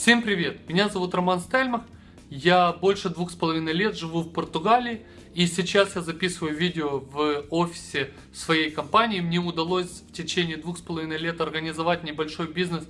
Всем привет! Меня зовут Роман Стельмах. Я больше двух с половиной лет живу в Португалии. И сейчас я записываю видео в офисе своей компании. Мне удалось в течение двух с половиной лет организовать небольшой бизнес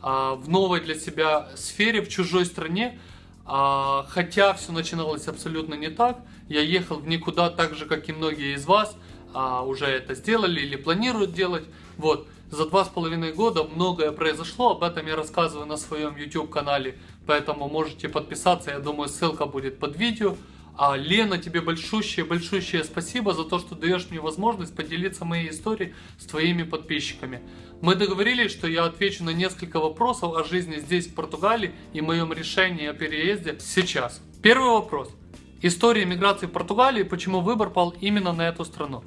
а, в новой для себя сфере, в чужой стране. А, хотя все начиналось абсолютно не так. Я ехал в никуда так же, как и многие из вас а, уже это сделали или планируют делать. Вот. За два с половиной года многое произошло, об этом я рассказываю на своем YouTube канале, поэтому можете подписаться, я думаю ссылка будет под видео. А Лена, тебе большущее-большущее спасибо за то, что даешь мне возможность поделиться моей историей с твоими подписчиками. Мы договорились, что я отвечу на несколько вопросов о жизни здесь, в Португалии, и моем решении о переезде сейчас. Первый вопрос. История миграции в Португалии, почему выбор пал именно на эту страну?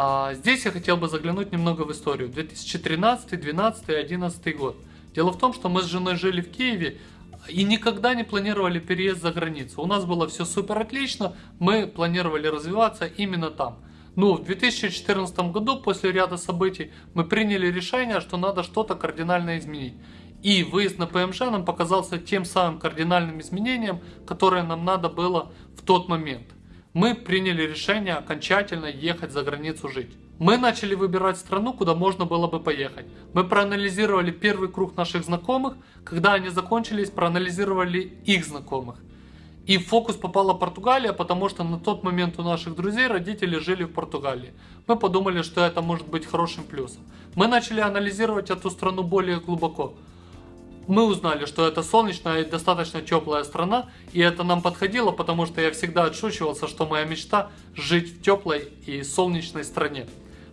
А здесь я хотел бы заглянуть немного в историю. 2013, 2012, 2011 год. Дело в том, что мы с женой жили в Киеве и никогда не планировали переезд за границу. У нас было все супер отлично, мы планировали развиваться именно там. Но в 2014 году, после ряда событий, мы приняли решение, что надо что-то кардинально изменить. И выезд на ПМЖ нам показался тем самым кардинальным изменением, которое нам надо было в тот момент мы приняли решение окончательно ехать за границу жить. Мы начали выбирать страну, куда можно было бы поехать. Мы проанализировали первый круг наших знакомых, когда они закончились, проанализировали их знакомых. И в фокус попала Португалия, потому что на тот момент у наших друзей родители жили в Португалии. Мы подумали, что это может быть хорошим плюсом. Мы начали анализировать эту страну более глубоко мы узнали, что это солнечная и достаточно теплая страна, и это нам подходило, потому что я всегда отшучивался, что моя мечта жить в теплой и солнечной стране.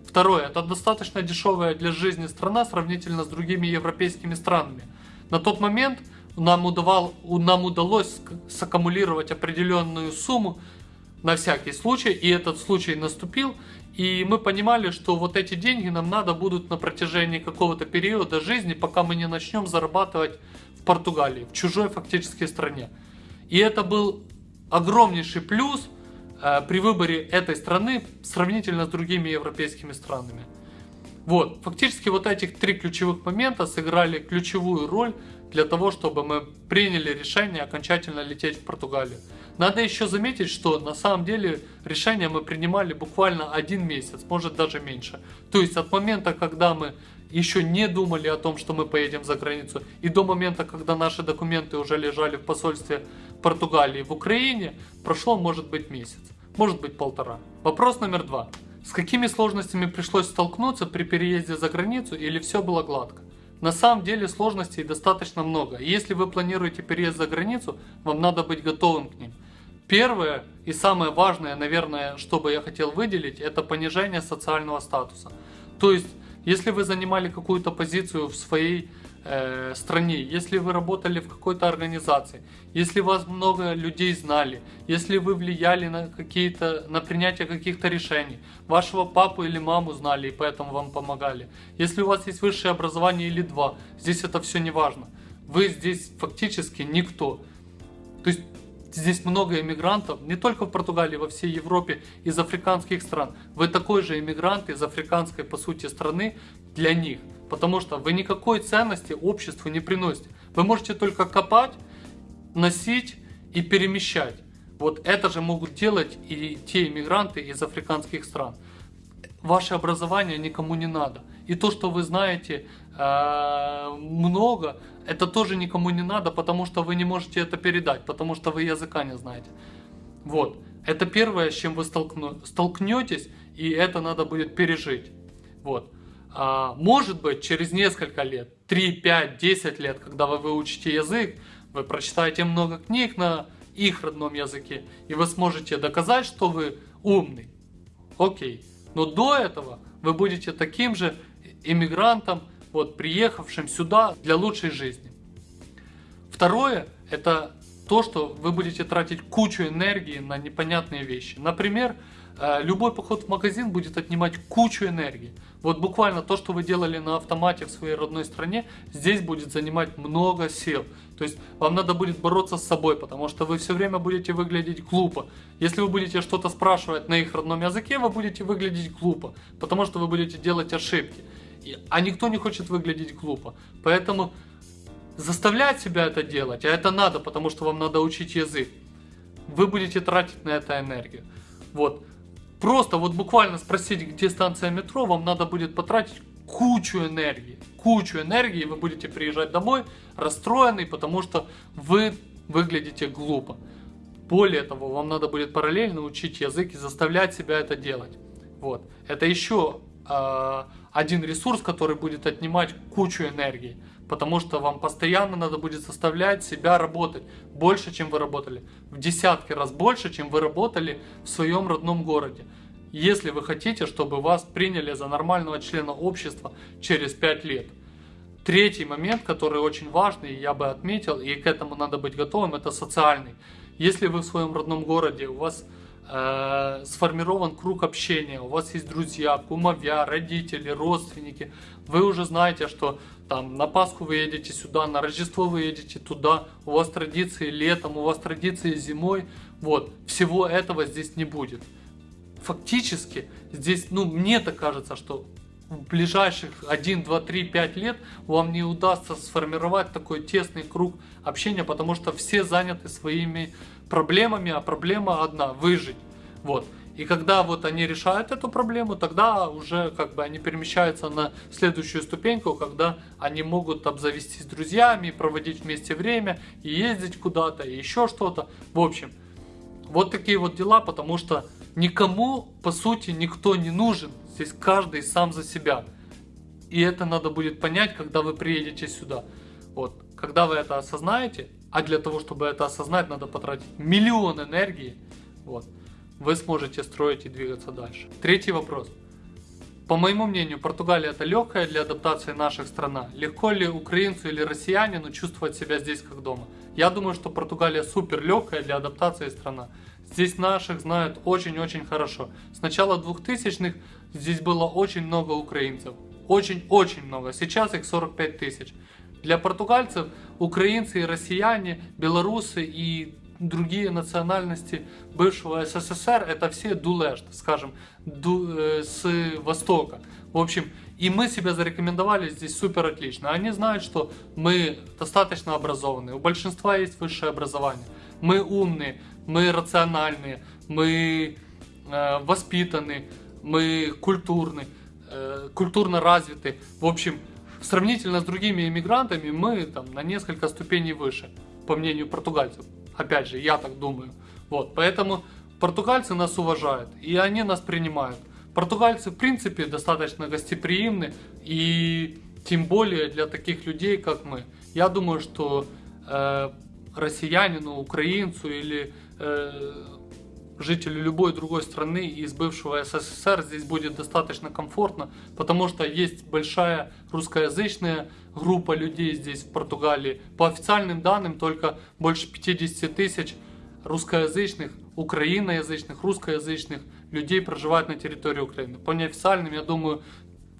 Второе, это достаточно дешевая для жизни страна сравнительно с другими европейскими странами. На тот момент нам, удавал, нам удалось саккумулировать определенную сумму на всякий случай, и этот случай наступил, и мы понимали, что вот эти деньги нам надо будут на протяжении какого-то периода жизни, пока мы не начнем зарабатывать в Португалии, в чужой фактически стране. И это был огромнейший плюс э, при выборе этой страны сравнительно с другими европейскими странами. Вот, фактически вот этих три ключевых момента сыграли ключевую роль для того, чтобы мы приняли решение окончательно лететь в Португалию. Надо еще заметить, что на самом деле решение мы принимали буквально один месяц, может даже меньше. То есть от момента, когда мы еще не думали о том, что мы поедем за границу, и до момента, когда наши документы уже лежали в посольстве Португалии в Украине, прошло может быть месяц, может быть полтора. Вопрос номер два. С какими сложностями пришлось столкнуться при переезде за границу или все было гладко? На самом деле сложностей достаточно много. Если вы планируете переезд за границу, вам надо быть готовым к ним. Первое и самое важное, наверное, что бы я хотел выделить, это понижение социального статуса. То есть, если вы занимали какую-то позицию в своей э, стране, если вы работали в какой-то организации, если вас много людей знали, если вы влияли на какие-то, на принятие каких-то решений, вашего папу или маму знали и поэтому вам помогали, если у вас есть высшее образование или два, здесь это все не важно. Вы здесь фактически никто. То есть Здесь много иммигрантов, не только в Португалии, во всей Европе, из африканских стран. Вы такой же иммигрант из африканской, по сути, страны для них. Потому что вы никакой ценности обществу не приносите. Вы можете только копать, носить и перемещать. Вот это же могут делать и те иммигранты из африканских стран. Ваше образование никому не надо. И то, что вы знаете э, много, это тоже никому не надо, потому что вы не можете это передать, потому что вы языка не знаете. Вот. Это первое, с чем вы столкну, столкнетесь, и это надо будет пережить. Вот. А, может быть, через несколько лет, 3, 5, 10 лет, когда вы выучите язык, вы прочитаете много книг на их родном языке, и вы сможете доказать, что вы умный. Окей. Но до этого вы будете таким же иммигрантом, вот, приехавшим сюда для лучшей жизни. Второе, это то, что вы будете тратить кучу энергии на непонятные вещи. Например, э, любой поход в магазин будет отнимать кучу энергии. Вот буквально то, что вы делали на автомате в своей родной стране, здесь будет занимать много сил. То есть вам надо будет бороться с собой, потому что вы все время будете выглядеть глупо. Если вы будете что-то спрашивать на их родном языке, вы будете выглядеть глупо, потому что вы будете делать ошибки. А никто не хочет выглядеть глупо. Поэтому заставлять себя это делать, а это надо, потому что вам надо учить язык, вы будете тратить на это энергию. Вот. Просто вот буквально спросить, где станция метро, вам надо будет потратить кучу энергии. Кучу энергии, и вы будете приезжать домой расстроенный, потому что вы выглядите глупо. Более того, вам надо будет параллельно учить язык и заставлять себя это делать. Вот. Это еще э, один ресурс, который будет отнимать кучу энергии. Потому что вам постоянно надо будет заставлять себя работать больше, чем вы работали. В десятки раз больше, чем вы работали в своем родном городе. Если вы хотите, чтобы вас приняли за нормального члена общества через 5 лет. Третий момент, который очень важный, я бы отметил, и к этому надо быть готовым, это социальный. Если вы в своем родном городе, у вас э, сформирован круг общения, у вас есть друзья, кумовья, родители, родственники, вы уже знаете, что там на Пасху вы едете сюда, на Рождество вы едете туда, у вас традиции летом, у вас традиции зимой, вот, всего этого здесь не будет. Фактически, здесь, ну, мне так кажется, что в ближайших 1, 2, 3, 5 лет вам не удастся сформировать такой тесный круг общения, потому что все заняты своими проблемами, а проблема одна – выжить. Вот. И когда вот они решают эту проблему, тогда уже как бы они перемещаются на следующую ступеньку, когда они могут обзавестись друзьями, проводить вместе время, и ездить куда-то, и еще что-то. В общем, вот такие вот дела, потому что никому, по сути, никто не нужен. Здесь каждый сам за себя. И это надо будет понять, когда вы приедете сюда. Вот, когда вы это осознаете, а для того, чтобы это осознать, надо потратить миллион энергии. Вот вы сможете строить и двигаться дальше. Третий вопрос. По моему мнению, Португалия это легкая для адаптации наших страна. Легко ли украинцу или россиянину чувствовать себя здесь как дома? Я думаю, что Португалия супер легкая для адаптации страна. Здесь наших знают очень-очень хорошо. С начала 2000-х здесь было очень много украинцев. Очень-очень много. Сейчас их 45 тысяч. Для португальцев украинцы и россияне, белорусы и другие национальности бывшего СССР, это все дулешт, скажем, ду, э, с Востока. В общем, и мы себя зарекомендовали здесь супер отлично. Они знают, что мы достаточно образованные, у большинства есть высшее образование. Мы умные, мы рациональные, мы э, воспитаны, мы культурны, э, культурно развиты. В общем, сравнительно с другими иммигрантами мы там на несколько ступеней выше, по мнению португальцев. Опять же, я так думаю. Вот, поэтому португальцы нас уважают, и они нас принимают. Португальцы, в принципе, достаточно гостеприимны, и тем более для таких людей, как мы. Я думаю, что э, россиянину, украинцу или э, жителю любой другой страны из бывшего СССР здесь будет достаточно комфортно, потому что есть большая русскоязычная группа людей здесь в Португалии. По официальным данным только больше 50 тысяч русскоязычных, украиноязычных, русскоязычных людей проживают на территории Украины. По неофициальным, я думаю,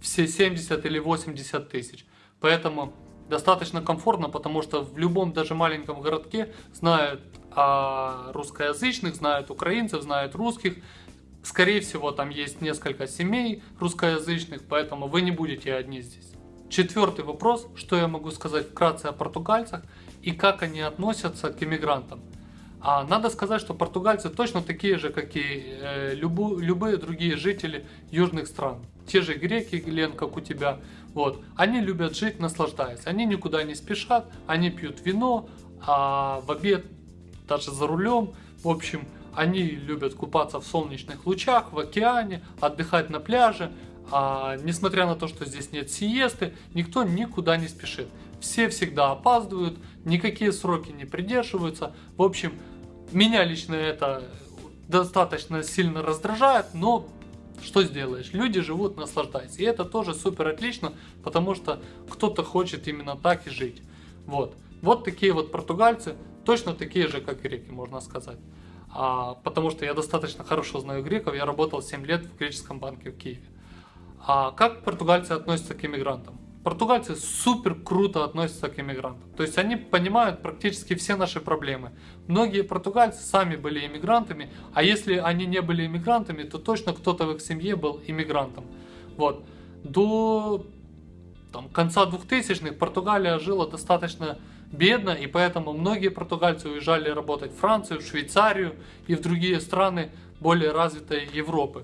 все 70 или 80 тысяч. Поэтому достаточно комфортно, потому что в любом даже маленьком городке знают о русскоязычных, знают украинцев, знают русских. Скорее всего, там есть несколько семей русскоязычных, поэтому вы не будете одни здесь. Четвертый вопрос, что я могу сказать вкратце о португальцах и как они относятся к иммигрантам. А надо сказать, что португальцы точно такие же, как и э, любу, любые другие жители южных стран. Те же греки, Лен, как у тебя. Вот. Они любят жить, наслаждаясь. Они никуда не спешат, они пьют вино, а в обед даже за рулем. В общем, они любят купаться в солнечных лучах, в океане, отдыхать на пляже. А, несмотря на то, что здесь нет сиесты, никто никуда не спешит. Все всегда опаздывают, никакие сроки не придерживаются. В общем, меня лично это достаточно сильно раздражает, но что сделаешь? Люди живут, наслаждаясь. И это тоже супер отлично, потому что кто-то хочет именно так и жить. Вот. Вот такие вот португальцы, точно такие же, как греки, можно сказать. А, потому что я достаточно хорошо знаю греков, я работал 7 лет в греческом банке в Киеве. А как португальцы относятся к иммигрантам? Португальцы супер круто относятся к иммигрантам. То есть они понимают практически все наши проблемы. Многие португальцы сами были иммигрантами, а если они не были иммигрантами, то точно кто-то в их семье был иммигрантом. Вот. До там, конца 2000-х Португалия жила достаточно бедно, и поэтому многие португальцы уезжали работать в Францию, в Швейцарию и в другие страны более развитой Европы.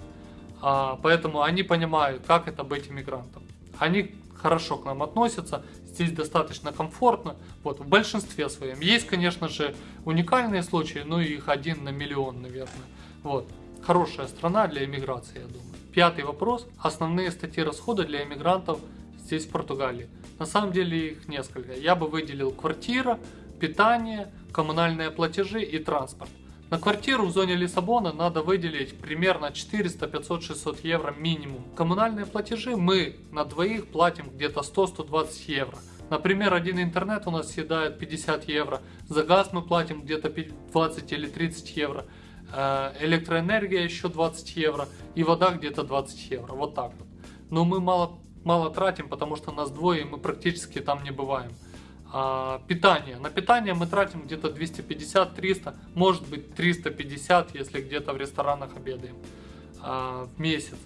А, поэтому они понимают, как это быть иммигрантом. Они хорошо к нам относятся, здесь достаточно комфортно, вот, в большинстве своем. Есть, конечно же, уникальные случаи, но их один на миллион, наверное. Вот, хорошая страна для иммиграции, я думаю. Пятый вопрос. Основные статьи расхода для иммигрантов здесь, в Португалии. На самом деле их несколько. Я бы выделил квартира, питание, коммунальные платежи и транспорт. На квартиру в зоне Лиссабона надо выделить примерно 400, 500, 600 евро минимум. Коммунальные платежи мы на двоих платим где-то 100-120 евро. Например, один интернет у нас съедает 50 евро, за газ мы платим где-то 20 или 30 евро, э, электроэнергия еще 20 евро и вода где-то 20 евро, вот так вот. Но мы мало, мало тратим, потому что нас двое мы практически там не бываем. А, питание. На питание мы тратим где-то 250-300, может быть 350, если где-то в ресторанах обедаем а, в месяц.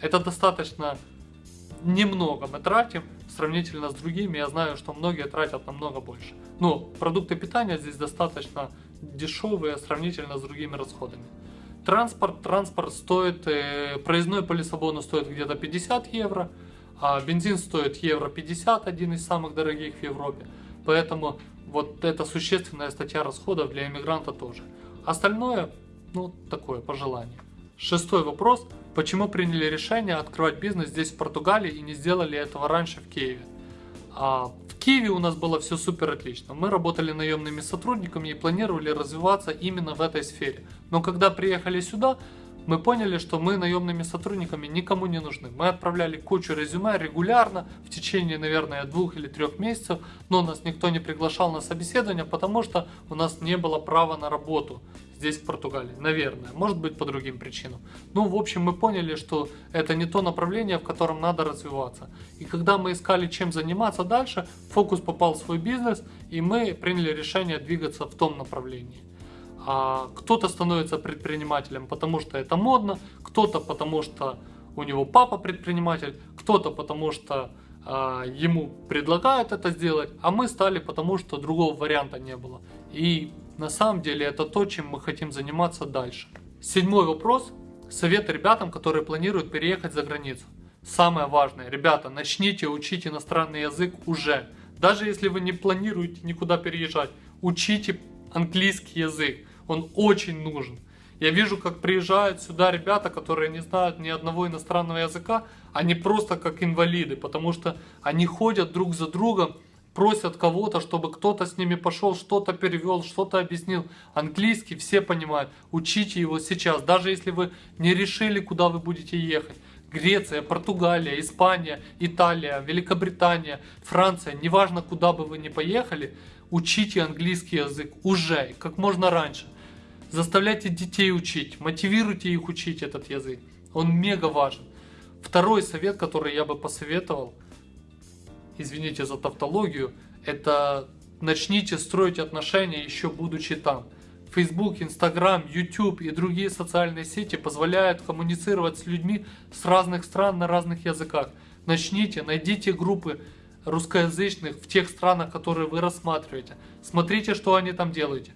Это достаточно немного мы тратим сравнительно с другими. Я знаю, что многие тратят намного больше. Но продукты питания здесь достаточно дешевые сравнительно с другими расходами. Транспорт. Транспорт стоит, э, проездной по Лиссабону стоит где-то 50 евро, а бензин стоит евро 50, один из самых дорогих в Европе. Поэтому вот это существенная статья расходов для иммигранта тоже. Остальное, ну, такое, пожелание. Шестой вопрос. Почему приняли решение открывать бизнес здесь, в Португалии, и не сделали этого раньше в Киеве? А, в Киеве у нас было все супер отлично. Мы работали наемными сотрудниками и планировали развиваться именно в этой сфере. Но когда приехали сюда, мы поняли, что мы наемными сотрудниками никому не нужны. Мы отправляли кучу резюме регулярно в течение, наверное, двух или трех месяцев, но нас никто не приглашал на собеседование, потому что у нас не было права на работу здесь, в Португалии. Наверное, может быть по другим причинам. Ну, в общем, мы поняли, что это не то направление, в котором надо развиваться. И когда мы искали, чем заниматься дальше, фокус попал в свой бизнес, и мы приняли решение двигаться в том направлении. А кто-то становится предпринимателем, потому что это модно, кто-то потому что у него папа предприниматель, кто-то потому что а, ему предлагают это сделать, а мы стали потому что другого варианта не было. И на самом деле это то, чем мы хотим заниматься дальше. Седьмой вопрос. Совет ребятам, которые планируют переехать за границу. Самое важное, ребята, начните учить иностранный язык уже. Даже если вы не планируете никуда переезжать, учите английский язык он очень нужен. Я вижу, как приезжают сюда ребята, которые не знают ни одного иностранного языка, они просто как инвалиды, потому что они ходят друг за другом, просят кого-то, чтобы кто-то с ними пошел, что-то перевел, что-то объяснил. Английский все понимают, учите его сейчас, даже если вы не решили, куда вы будете ехать. Греция, Португалия, Испания, Италия, Великобритания, Франция, неважно куда бы вы ни поехали, учите английский язык уже, как можно раньше. Заставляйте детей учить, мотивируйте их учить этот язык. Он мега важен. Второй совет, который я бы посоветовал, извините за тавтологию, это начните строить отношения еще будучи там. Facebook, Instagram, YouTube и другие социальные сети позволяют коммуницировать с людьми с разных стран на разных языках. Начните, найдите группы русскоязычных в тех странах, которые вы рассматриваете. Смотрите, что они там делают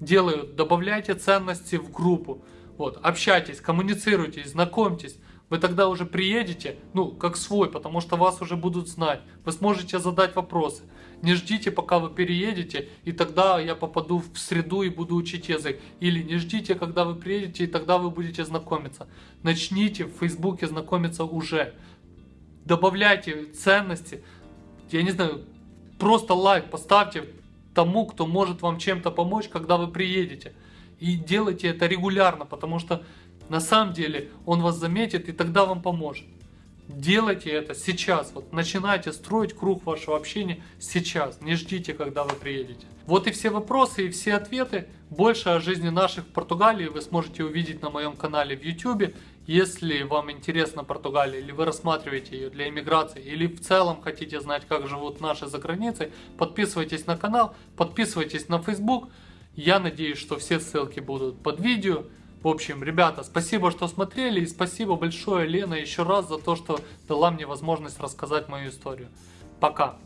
делают, добавляйте ценности в группу, вот, общайтесь, коммуницируйте, знакомьтесь, вы тогда уже приедете, ну, как свой, потому что вас уже будут знать, вы сможете задать вопросы. Не ждите, пока вы переедете, и тогда я попаду в среду и буду учить язык. Или не ждите, когда вы приедете, и тогда вы будете знакомиться. Начните в Фейсбуке знакомиться уже. Добавляйте ценности. Я не знаю, просто лайк поставьте, тому, кто может вам чем-то помочь, когда вы приедете. И делайте это регулярно, потому что на самом деле он вас заметит и тогда вам поможет. Делайте это сейчас. Вот начинайте строить круг вашего общения сейчас. Не ждите, когда вы приедете. Вот и все вопросы и все ответы. Больше о жизни наших в Португалии вы сможете увидеть на моем канале в YouTube. Если вам интересна Португалия, или вы рассматриваете ее для иммиграции, или в целом хотите знать, как живут наши за границей, подписывайтесь на канал, подписывайтесь на Facebook. Я надеюсь, что все ссылки будут под видео. В общем, ребята, спасибо, что смотрели, и спасибо большое, Лена, еще раз за то, что дала мне возможность рассказать мою историю. Пока!